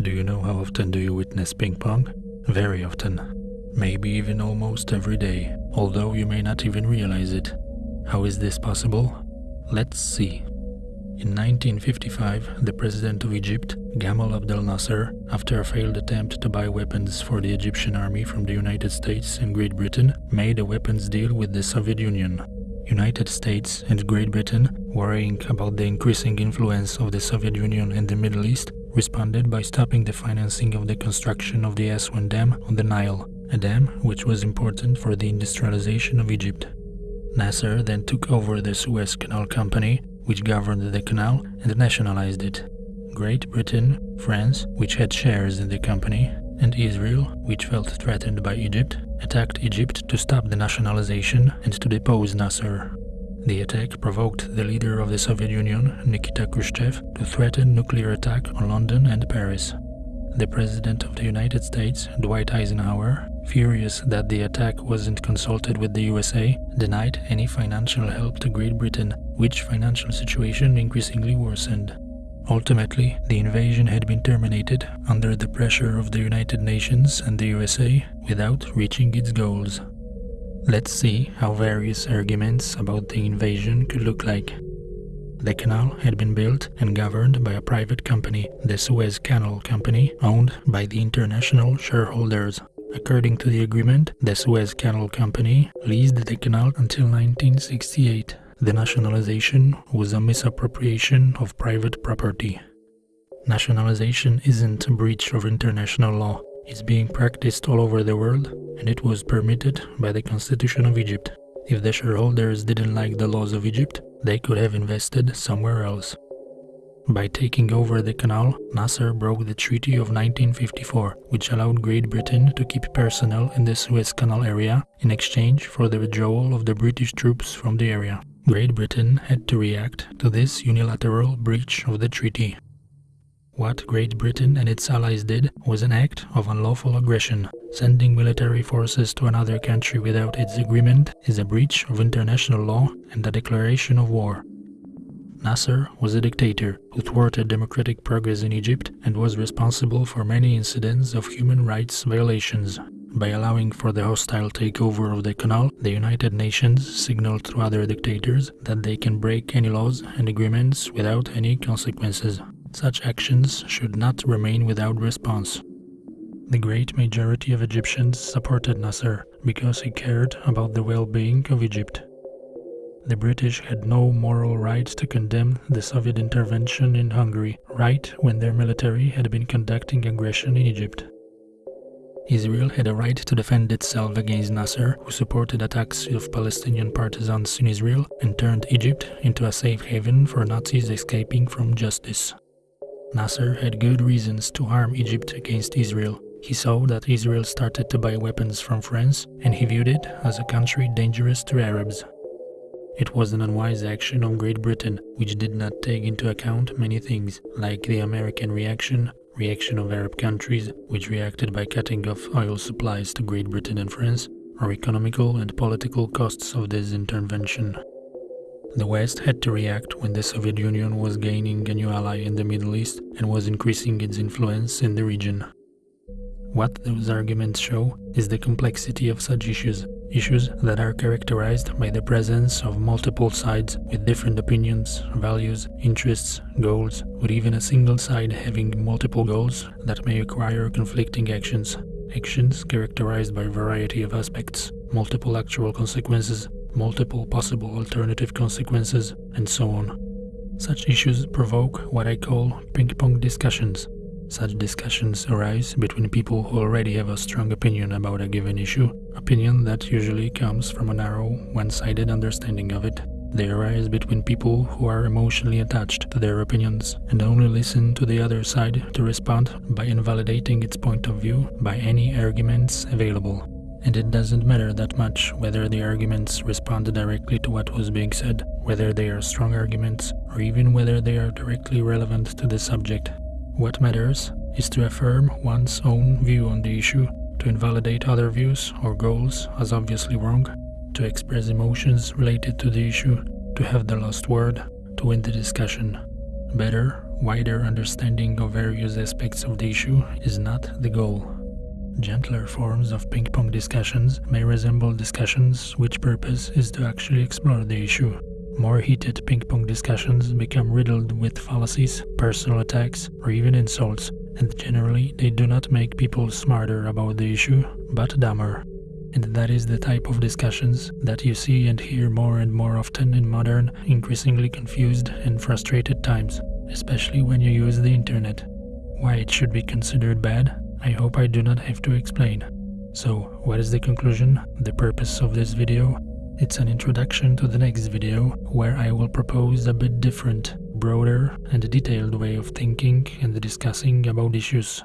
Do you know how often do you witness ping pong? Very often. Maybe even almost every day, although you may not even realize it. How is this possible? Let's see. In 1955, the president of Egypt, Gamal Abdel Nasser, after a failed attempt to buy weapons for the Egyptian army from the United States and Great Britain, made a weapons deal with the Soviet Union. United States and Great Britain, worrying about the increasing influence of the Soviet Union in the Middle East, responded by stopping the financing of the construction of the Aswan Dam on the Nile, a dam which was important for the industrialization of Egypt. Nasser then took over the Suez Canal Company, which governed the canal, and nationalized it. Great Britain, France, which had shares in the company, and Israel, which felt threatened by Egypt, attacked Egypt to stop the nationalization and to depose Nasser. The attack provoked the leader of the Soviet Union, Nikita Khrushchev, to threaten nuclear attack on London and Paris. The President of the United States, Dwight Eisenhower, furious that the attack wasn't consulted with the USA, denied any financial help to Great Britain, which financial situation increasingly worsened. Ultimately, the invasion had been terminated under the pressure of the United Nations and the USA without reaching its goals. Let's see how various arguments about the invasion could look like. The canal had been built and governed by a private company, the Suez Canal Company, owned by the international shareholders. According to the agreement, the Suez Canal Company leased the canal until 1968 the nationalization was a misappropriation of private property. Nationalization isn't a breach of international law, it's being practiced all over the world, and it was permitted by the Constitution of Egypt. If the shareholders didn't like the laws of Egypt, they could have invested somewhere else. By taking over the canal, Nasser broke the Treaty of 1954, which allowed Great Britain to keep personnel in the Suez Canal area in exchange for the withdrawal of the British troops from the area. Great Britain had to react to this unilateral breach of the treaty. What Great Britain and its allies did was an act of unlawful aggression. Sending military forces to another country without its agreement is a breach of international law and a declaration of war. Nasser was a dictator who thwarted democratic progress in Egypt and was responsible for many incidents of human rights violations. By allowing for the hostile takeover of the canal, the United Nations signaled to other dictators that they can break any laws and agreements without any consequences. Such actions should not remain without response. The great majority of Egyptians supported Nasser because he cared about the well-being of Egypt. The British had no moral right to condemn the Soviet intervention in Hungary right when their military had been conducting aggression in Egypt. Israel had a right to defend itself against Nasser, who supported attacks of Palestinian partisans in Israel and turned Egypt into a safe haven for Nazis escaping from justice. Nasser had good reasons to harm Egypt against Israel. He saw that Israel started to buy weapons from France, and he viewed it as a country dangerous to Arabs. It was an unwise action of Great Britain, which did not take into account many things, like the American reaction, reaction of Arab countries, which reacted by cutting off oil supplies to Great Britain and France, or economical and political costs of this intervention. The West had to react when the Soviet Union was gaining a new ally in the Middle East and was increasing its influence in the region. What those arguments show is the complexity of such issues, issues that are characterized by the presence of multiple sides with different opinions, values, interests, goals, with even a single side having multiple goals that may require conflicting actions. Actions characterized by a variety of aspects, multiple actual consequences, multiple possible alternative consequences, and so on. Such issues provoke what I call ping-pong discussions, such discussions arise between people who already have a strong opinion about a given issue, opinion that usually comes from a narrow, one-sided understanding of it. They arise between people who are emotionally attached to their opinions and only listen to the other side to respond by invalidating its point of view by any arguments available. And it doesn't matter that much whether the arguments respond directly to what was being said, whether they are strong arguments, or even whether they are directly relevant to the subject. What matters is to affirm one's own view on the issue, to invalidate other views or goals as obviously wrong, to express emotions related to the issue, to have the last word, to win the discussion. Better wider understanding of various aspects of the issue is not the goal. Gentler forms of ping pong discussions may resemble discussions which purpose is to actually explore the issue. More heated ping pong discussions become riddled with fallacies, personal attacks, or even insults, and generally they do not make people smarter about the issue, but dumber. And that is the type of discussions that you see and hear more and more often in modern, increasingly confused and frustrated times, especially when you use the internet. Why it should be considered bad, I hope I do not have to explain. So, what is the conclusion, the purpose of this video? It's an introduction to the next video, where I will propose a bit different, broader and detailed way of thinking and discussing about issues.